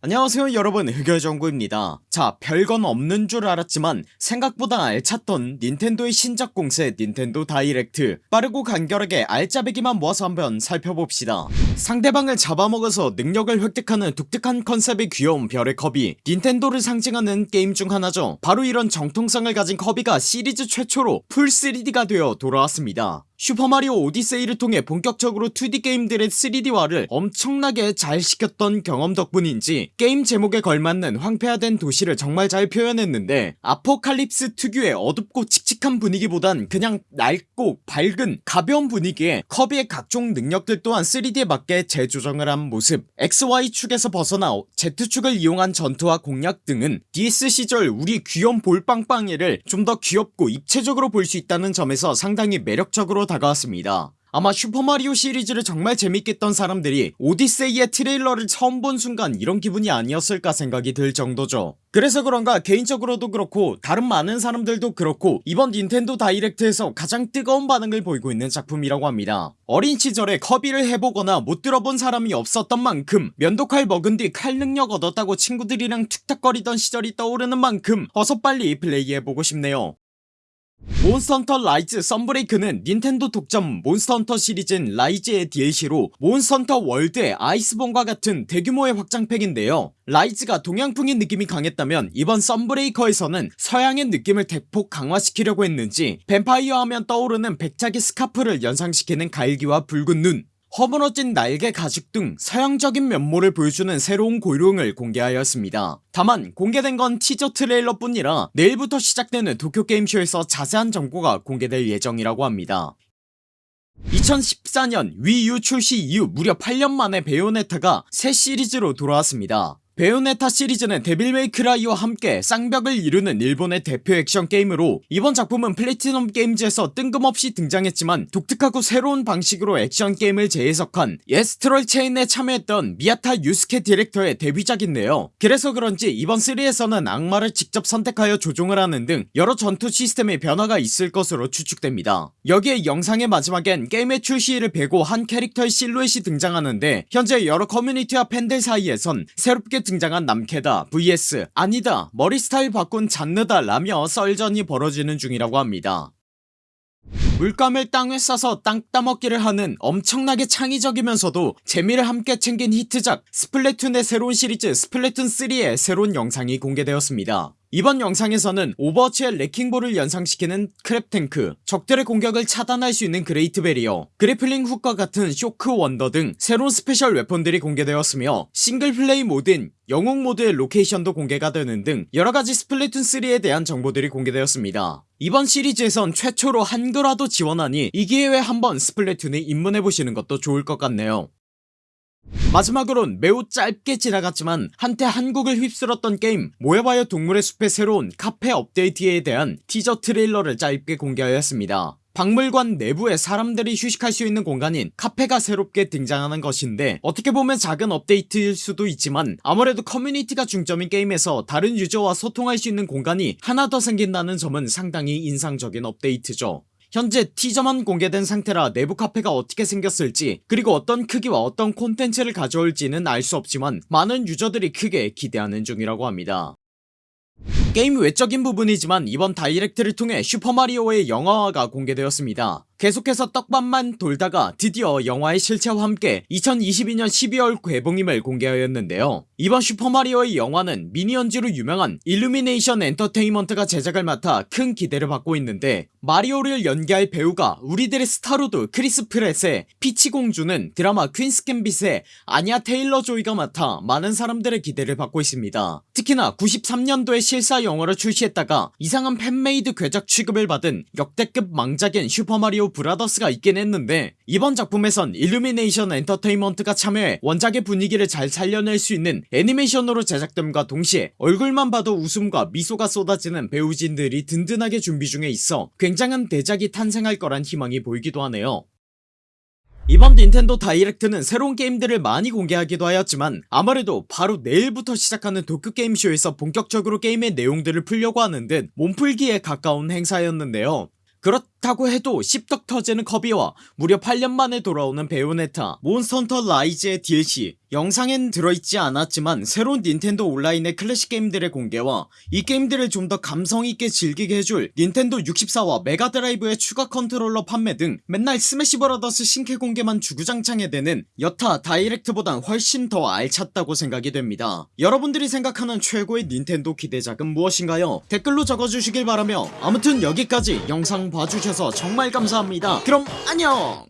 안녕하세요 여러분. 흑열정구입니다. 자 별건 없는 줄 알았지만 생각보다 알찼던 닌텐도의 신작 공세 닌텐도 다이렉트. 빠르고 간결하게 알짜배기만 모아서 한번 살펴봅시다. 상대방을 잡아먹어서 능력을 획득하는 독특한 컨셉의 귀여운 별의 커비 닌텐도를 상징하는 게임 중 하나죠. 바로 이런 정통성을 가진 커비가 시리즈 최초로 full 3D가 되어 돌아왔습니다 슈퍼마리오 오디세이를 통해 본격적으로 2D 게임들의 3D화를 엄청나게 잘 시켰던 경험 덕분인지 게임 제목에 걸맞는 황폐화된 도시를 정말 잘 표현했는데 아포칼립스 특유의 어둡고 칙 칙한 분위기보단 그냥 낡고 밝은 가벼운 분위기에 커비의 각종 능력들 또한 3D에 맞게 재조정을 한 모습. XY축에서 벗어나 Z축을 이용한 전투와 공략 등은 DS 시절 우리 귀염 볼빵빵이를 좀 더 귀엽고 입체적으로 볼 수 있다는 점에서 상당히 매력적으로 다가왔습니다 아마 슈퍼마리오 시리즈를 정말 재밌게 했던 사람들이 오디세이의 트레일러를 처음 본 순간 이런 기분이 아니었을까 생각이 들 정도죠. 그래서 그런가 개인적으로도 그렇고 다른 많은 사람들도 그렇고 이번 닌텐도 다이렉트에서 가장 뜨거운 반응을 보이고 있는 작품이라고 합니다. 어린 시절에 커비를 해보거나 못 들어본 사람이 없었던 만큼 면도칼 먹은 뒤 칼 능력 얻었다고 친구들이랑 툭탁거리던 시절이 떠오르는 만큼 어서 빨리 플레이해보고 싶네요 몬스터헌터 라이즈 썬브레이크는 닌텐도 독점 몬스터헌터 시리즈인 라이즈의 DLC로 몬스터헌터 월드의 아이스본과 같은 대규모의 확장팩인데요. 라이즈가 동양풍인 느낌이 강했다면 이번 썬브레이크에서는 서양의 느낌을 대폭 강화시키려고 했는지 뱀파이어 하면 떠오르는 백작의 스카프를 연상시키는 갈기와 붉은 눈 허물어진 날개 가죽 등 서양적인 면모를 보여주는 새로운 고룡을 공개하였습니다. 다만 공개된 건 티저 트레일러 뿐이라 내일부터 시작되는 도쿄게임쇼에서 자세한 정보가 공개될 예정이라고 합니다. 2014년 Wii U 출시 이후 무려 8년 만에 베요네타가 새 시리즈로 돌아왔습니다 베요네타 시리즈는 데빌 메이크라이와 함께 쌍벽을 이루는 일본의 대표 액션 게임으로 이번 작품은 플래티넘 게임즈에서 뜬금없이 등장했지만 독특하고 새로운 방식으로 액션 게임을 재해석한 아스트랄 체인에 참여했던 미야타 유스케 디렉터의 데뷔작인데요. 그래서 그런지 이번 3에서는 악마를 직접 선택하여 조종을 하는 등 여러 전투 시스템의 변화가 있을 것으로 추측됩니다. 여기에 영상의 마지막엔 게임의 출시일을 베고 한 캐릭터의 실루엣이 등장하는데 현재 여러 커뮤니티와 팬들 사이에선 새롭게 등장한 남캐다 vs 아니다 머리 스타일 바꾼 잔느다 라며 설전이 벌어지는 중이라고 합니다. 물감을 땅에 쏴서 땅 따먹기를 하는 엄청나게 창의적이면서도 재미를 함께 챙긴 히트작 스플래툰의 새로운 시리즈 스플래툰3의 새로운 영상이 공개되었습니다 이번 영상에서는 오버워치의 레킹볼을 연상시키는 크랩탱크 적들의 공격을 차단할 수 있는 그레이트 베리어 grappling hook과 같은 쇼크 원더 등 새로운 special weapon들이 공개되었으며 single play 모드인 영웅 모드의 로케이션도 공개가 되는 등 여러가지 스플래툰3에 대한 정보들이 공개되었습니다. 이번 시리즈에선 최초로 한글화도 지원하니 이 기회에 한번 스플래툰에 입문해보시는 것도 좋을 것 같네요 마지막으론 매우 짧게 지나갔지만 한때 한국을 휩쓸었던 게임 모여봐요 동물의 숲의 새로운 카페 업데이트에 대한 티저 트레일러를 짧게 공개하였습니다. 박물관 내부에 사람들이 휴식할 수 있는 공간인 카페가 새롭게 등장하는 것인데 어떻게 보면 작은 업데이트일 수도 있지만 아무래도 커뮤니티가 중점인 게임에서 다른 유저와 소통할 수 있는 공간이 하나 더 생긴다는 점은 상당히 인상적인 업데이트죠 현재 티저만 공개된 상태라 내부 카페가 어떻게 생겼을지 그리고 어떤 크기와 어떤 콘텐츠를 가져올지는 알 수 없지만 많은 유저들이 크게 기대하는 중이라고 합니다. 게임 외적인 부분이지만 이번 다이렉트를 통해 슈퍼마리오의 영화화가 공개되었습니다 계속해서 떡밥만 돌다가 드디어 영화의 실체와 함께 2022년 12월 개봉임을 공개하였는데요. 이번 슈퍼마리오의 영화는 미니언즈로 유명한 일루미네이션 엔터테인먼트가 제작을 맡아 큰 기대를 받고 있는데 마리오를 연기할 배우가 우리들의 스타로드 크리스 프랫에 피치공주는 드라마 퀸스 갬빗의 아니아 테일러 조이가 맡아 많은 사람들의 기대를 받고 있습니다. 특히나 93년도에 실사 영화를 출시했다가 이상한 fan-made 괴작 취급을 받은 역대급 망작인 슈퍼마리오 브라더스가 있긴 했는데 이번 작품에선 일루미네이션 엔터테인먼트가 참여해 원작의 분위기를 잘 살려낼 수 있는 애니메이션으로 제작됨과 동시에 얼굴만 봐도 웃음과 미소가 쏟아지는 배우진들이 든든하게 준비 중에 있어 굉장한 대작이 탄생할 거란 희망이 보이기도 하네요. 이번 닌텐도 다이렉트는 새로운 게임들을 많이 공개하기도 하였지만 아무래도 바로 내일부터 시작하는 도쿄게임쇼에서 본격적으로 게임의 내용들을 풀려고 하는 듯 몸풀기에 가까운 행사였는데요. 그렇다고 해도 씹덕 터지는 커비와 무려 8년 만에 돌아오는 베요네타 몬스터헌터 라이즈의 DLC 영상엔 들어있지 않았지만 새로운 닌텐도 온라인의 클래식 게임들의 공개와 이 게임들을 좀 더 감성있게 즐기게 해줄 닌텐도 64와 메가드라이브의 추가 컨트롤러 판매 등 맨날 스매시 브라더스 신캐 공개만 주구장창 해대는 여타 다이렉트보단 훨씬 더 알찼다고 생각이 됩니다. 여러분들이 생각하는 최고의 닌텐도 기대작은 무엇인가요? 댓글로 적어주시길 바라며 아무튼 여기까지 영상 봐 주셔서 정말 감사합니다. 그럼 안녕